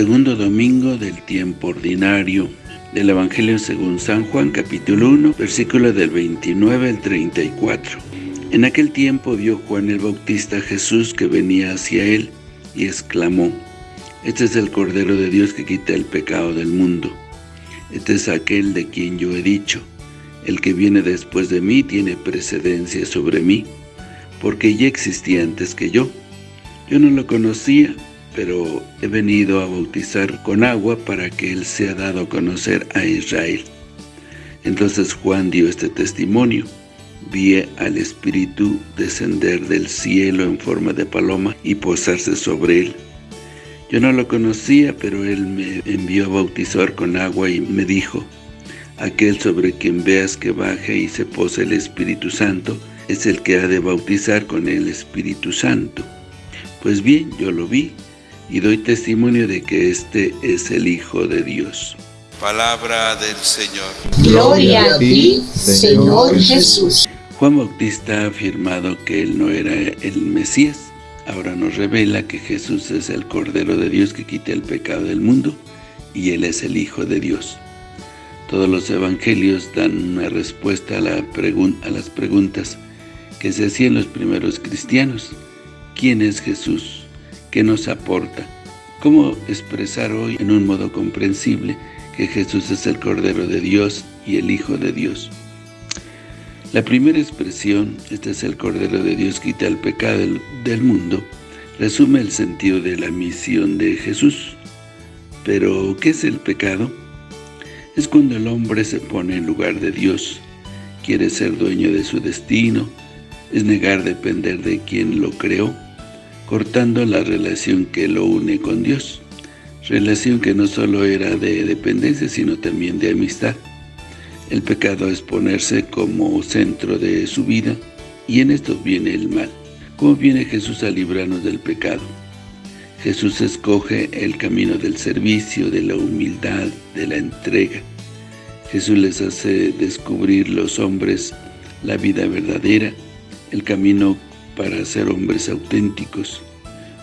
Segundo domingo del tiempo ordinario del Evangelio según San Juan, capítulo 1, versículo del 29 al 34. En aquel tiempo vio Juan el Bautista a Jesús que venía hacia él y exclamó, Este es el Cordero de Dios que quita el pecado del mundo. Este es aquel de quien yo he dicho, el que viene después de mí tiene precedencia sobre mí, porque ya existía antes que yo. Yo no lo conocía, pero he venido a bautizar con agua para que Él sea dado a conocer a Israel. Entonces Juan dio este testimonio. Vi al Espíritu descender del cielo en forma de paloma y posarse sobre Él. Yo no lo conocía, pero Él me envió a bautizar con agua y me dijo, Aquel sobre quien veas que baje y se pose el Espíritu Santo, es el que ha de bautizar con el Espíritu Santo. Pues bien, yo lo vi, y doy testimonio de que este es el Hijo de Dios. Palabra del Señor. Gloria a ti, Señor Jesús. Juan Bautista ha afirmado que él no era el Mesías. Ahora nos revela que Jesús es el Cordero de Dios que quita el pecado del mundo y Él es el Hijo de Dios. Todos los evangelios dan una respuesta a, la a las preguntas que se hacían los primeros cristianos. ¿Quién es Jesús? ¿Qué nos aporta? ¿Cómo expresar hoy en un modo comprensible que Jesús es el Cordero de Dios y el Hijo de Dios? La primera expresión, este es el Cordero de Dios, quita el pecado del, del mundo, resume el sentido de la misión de Jesús. Pero, ¿qué es el pecado? Es cuando el hombre se pone en lugar de Dios, quiere ser dueño de su destino, es negar depender de quien lo creó, cortando la relación que lo une con Dios, relación que no solo era de dependencia, sino también de amistad. El pecado es ponerse como centro de su vida, y en esto viene el mal. ¿Cómo viene Jesús a librarnos del pecado? Jesús escoge el camino del servicio, de la humildad, de la entrega. Jesús les hace descubrir los hombres la vida verdadera, el camino para ser hombres auténticos,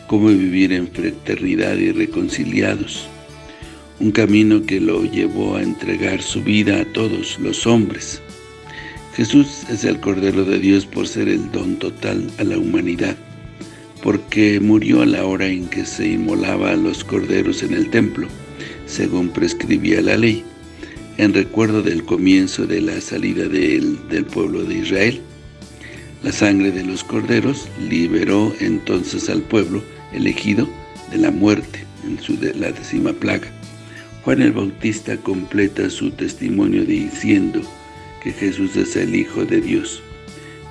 cómo vivir en fraternidad y reconciliados, un camino que lo llevó a entregar su vida a todos los hombres. Jesús es el Cordero de Dios por ser el don total a la humanidad, porque murió a la hora en que se inmolaba a los corderos en el templo, según prescribía la ley, en recuerdo del comienzo de la salida del pueblo de Israel. La sangre de los corderos liberó entonces al pueblo elegido de la muerte en su de la décima plaga. Juan el Bautista completa su testimonio diciendo que Jesús es el Hijo de Dios,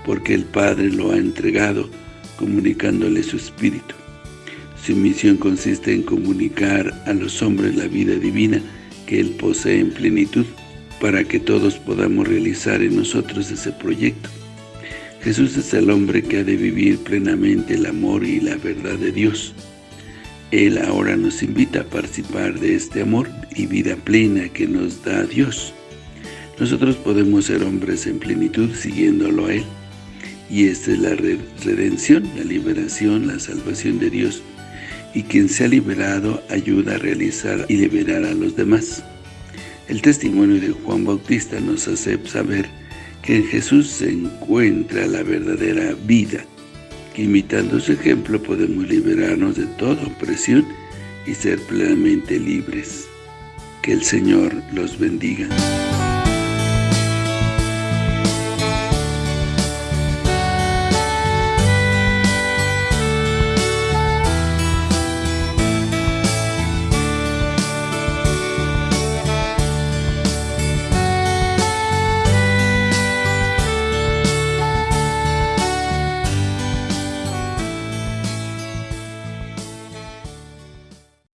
porque el Padre lo ha entregado, comunicándole su Espíritu. Su misión consiste en comunicar a los hombres la vida divina que Él posee en plenitud, para que todos podamos realizar en nosotros ese proyecto. Jesús es el hombre que ha de vivir plenamente el amor y la verdad de Dios. Él ahora nos invita a participar de este amor y vida plena que nos da Dios. Nosotros podemos ser hombres en plenitud siguiéndolo a Él. Y esta es la redención, la liberación, la salvación de Dios. Y quien se ha liberado ayuda a realizar y liberar a los demás. El testimonio de Juan Bautista nos hace saber que en Jesús se encuentra la verdadera vida, que imitando su ejemplo podemos liberarnos de toda opresión y ser plenamente libres. Que el Señor los bendiga.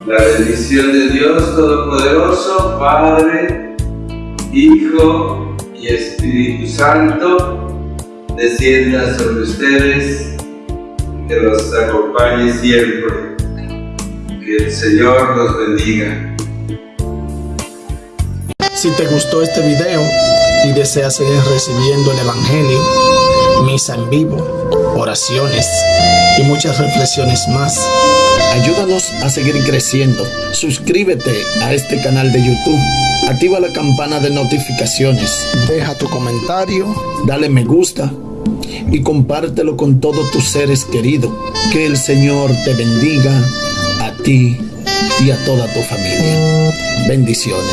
La bendición de Dios Todopoderoso, Padre, Hijo y Espíritu Santo, descienda sobre ustedes, que los acompañe siempre. Que el Señor los bendiga. Si te gustó este video y deseas seguir recibiendo el Evangelio, misa en vivo, oraciones y muchas reflexiones más. Ayúdanos a seguir creciendo. Suscríbete a este canal de YouTube. Activa la campana de notificaciones. Deja tu comentario. Dale me gusta. Y compártelo con todos tus seres queridos. Que el Señor te bendiga a ti y a toda tu familia. Bendiciones.